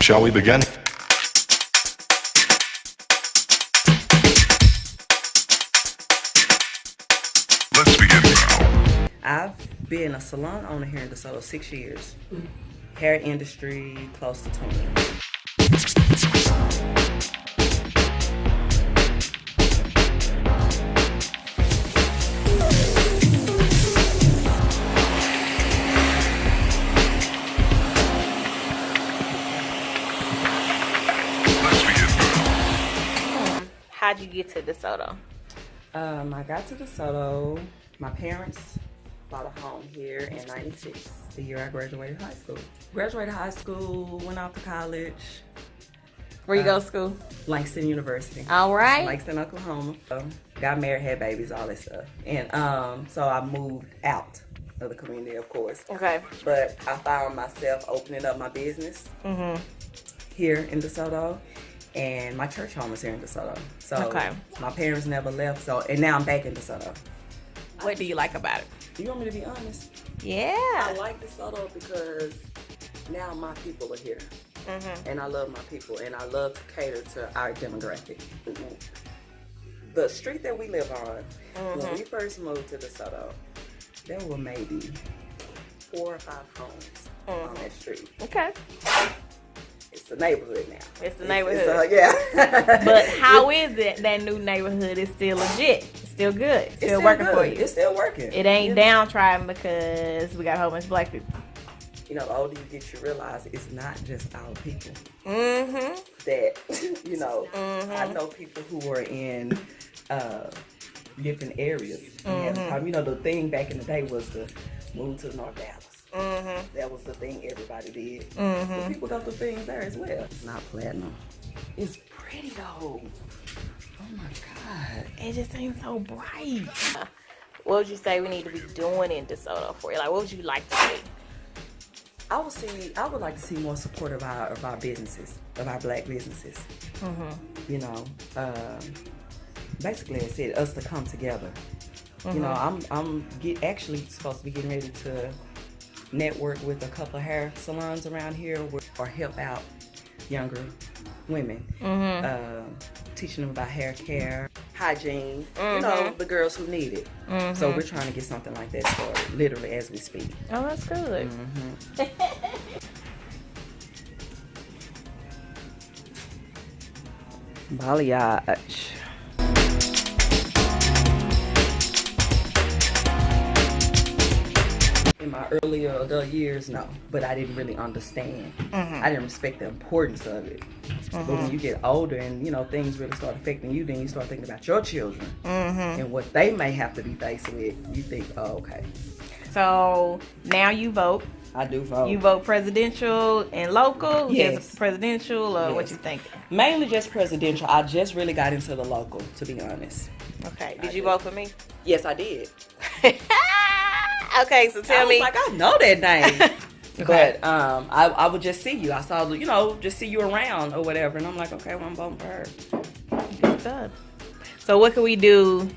Shall we begin? Let's begin now. I've been a salon owner here in DeSoto six years. Hair industry, close to 20. How'd you get to DeSoto? Um, I got to DeSoto. My parents bought a home here in 96, the year I graduated high school. Graduated high school, went off to college, Where you Uh, go to school? Langston University. All right. Langston, Oklahoma. Um, got married, had babies, all that stuff. And um, so I moved out of the community, of course. Okay. But I found myself opening up my business Mhm. here in DeSoto. And my church home is here in DeSoto. So Okay. my parents never left. So and now I'm back in DeSoto. What do you like about it? Do you want me to be honest? Yeah. I like DeSoto because now my people are here. Mhm. and I love my people, and I love to cater to our demographic. The street that we live on, when we first moved to DeSoto, there were maybe four or five homes on that street. Okay. It's the neighborhood now. It's the It's- neighborhood. uh, yeah. But how is it that new neighborhood is still legit? Still good. It's It's still, working good. for you. It's still working. It ain't know, downtrodden because we got a whole bunch of black people. You know, the older you get, you realize it's not just our people. Mm-hmm. that you know Mhm. I know people who were in uh, different areas. The Mhm. you know, the thing back in the day was to move to North Dallas. Mm-hmm. That was the thing everybody did. Mm-hmm. people got the things there as well. It's not platinum. It's pretty though. Oh my god. It just seems so bright. What would you say we need to be doing in DeSoto for you? Like, what would you like to see? I would see. I would like to see more support of our of our businesses, of our black businesses. Mm-hmm. You know, um, basically, I said us to come together. You know, I'm I'm get actually supposed to be getting ready to network with a couple of hair salons around here or help out younger women, Mm-hmm. um, teaching them about hair care, hygiene. You Mm-hmm. know, the girls who need it. So we're trying to get something like that started, literally as we speak. Oh, that's good. Balayage. My earlier adult years, no, but I didn't really understand. I didn't respect the importance of it. But when you get older and you know things really start affecting you, then you start thinking about your children Mm-hmm. and what they may have to be faced with. You think, oh, okay, So now you vote. I do vote. You vote presidential and local. Yes. Presidential, or what you think? Mainly just presidential. I just really got into the local, to be honest. Okay. I Did you did. vote for me? Yes, I did. okay. So I tell was me. like, I know that name. Okay. But um, I, I would just see you. I saw, you know, just see you around or whatever. And I'm like, okay, well, I'm voting for her. Good stuff. So what can we do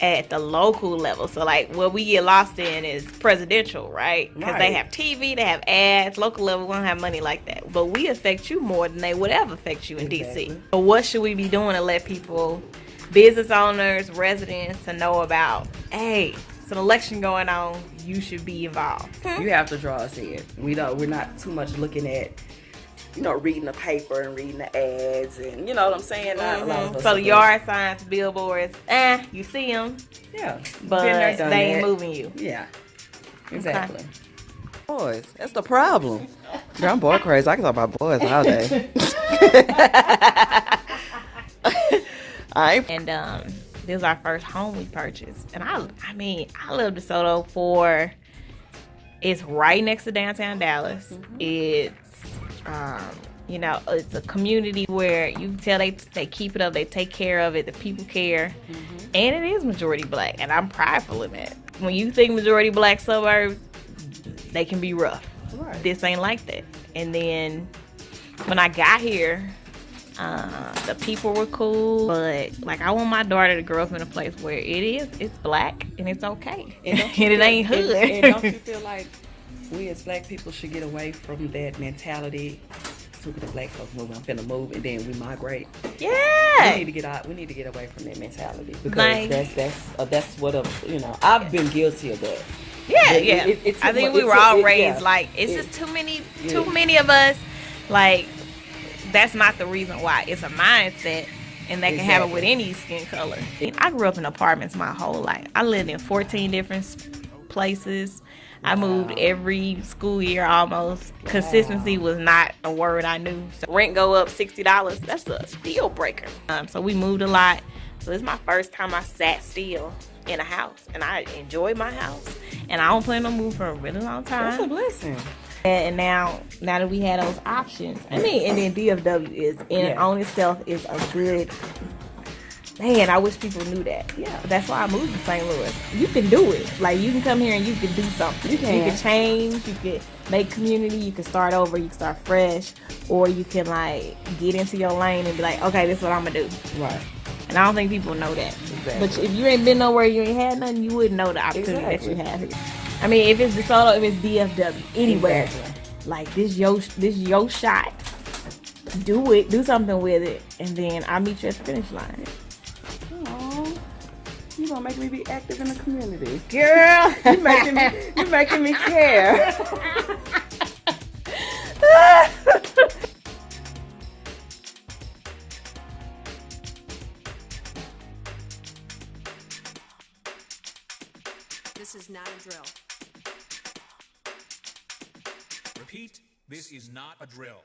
at the local level? So like what we get lost in is presidential, right? Because they have TV, they have ads. Local level, we don't have money like that. But we affect you more than they would ever affect you in Exactly. DC. So what should we be doing to let people, business owners, residents, to know about? Hey, it's an election going on. You should be involved. You have to draw us in. We don't. We're not too much looking at, you know, reading the paper and reading the ads and you know what I'm saying. Not a lot of Mhm. So yard signs, billboards, eh, you see them, yeah, but they ain't moving you. Yeah, exactly. Boys, that's the problem. Girl, I'm boy crazy. I can talk about boys all day. I ain't and um, this is our first home we purchased. And I, I mean, I love DeSoto for it's right next to downtown Dallas. It's, um, you know, it's a community where you can tell they they keep it up, they take care of it, the people care, and it is majority black, and I'm prideful in that. When you think majority black suburbs, they can be rough. right. This ain't like that. And then when I got here, uh, the people were cool, but like I want my daughter to grow up in a place where it is, it's black and it's okay, and, don't you it ain't feel- hood. And, and don't you feel like we as black people should get away from that mentality Look at the black folks moving. I'm finna move, and then we migrate. Yeah, We need to get out. We need to get away from that mentality because Like- that's that's uh, that's what a you know. I've been guilty of that. Yeah, It- yeah. it- it I think we were all raised yeah. like it's It- just too many, too many of us. Like that's not the reason why. It's a mindset, and that can happen Exactly. with any skin color. I grew up in apartments my whole life. I lived in 14 different places. I moved every school year almost. Consistency was not a word I knew. So rent go up sixty dollars. That's a deal breaker. Um, so we moved a lot. So it's my first time I sat still in a house, and I enjoyed my house. And I don't plan on move for a really long time. That's a blessing. And, now, now that we had those options, I mean, and then DFW is in and Yeah. on itself is a good. Man, I wish people knew that. Yeah. That's why I moved to St. Louis. You can do it. Like you can come here and you can do something. You can. You can change. You can make community. You can start over. You can start fresh, or you can like get into your lane and be like, okay, this is what I'm gonna do. Right. And I don't think people know that. Exactly. But if you ain't been nowhere, you ain't had nothing, you wouldn't know the opportunity Exactly. that you have here. I mean, if it's DeSoto, if it's DFW, anywhere, Exactly. like this yo this yo shot. Do it. Do something with it, and then I'll meet you at the finish line. Aw, you gonna make me be active in the community. Girl, You making me. You making me care. Repeat, this is not a drill.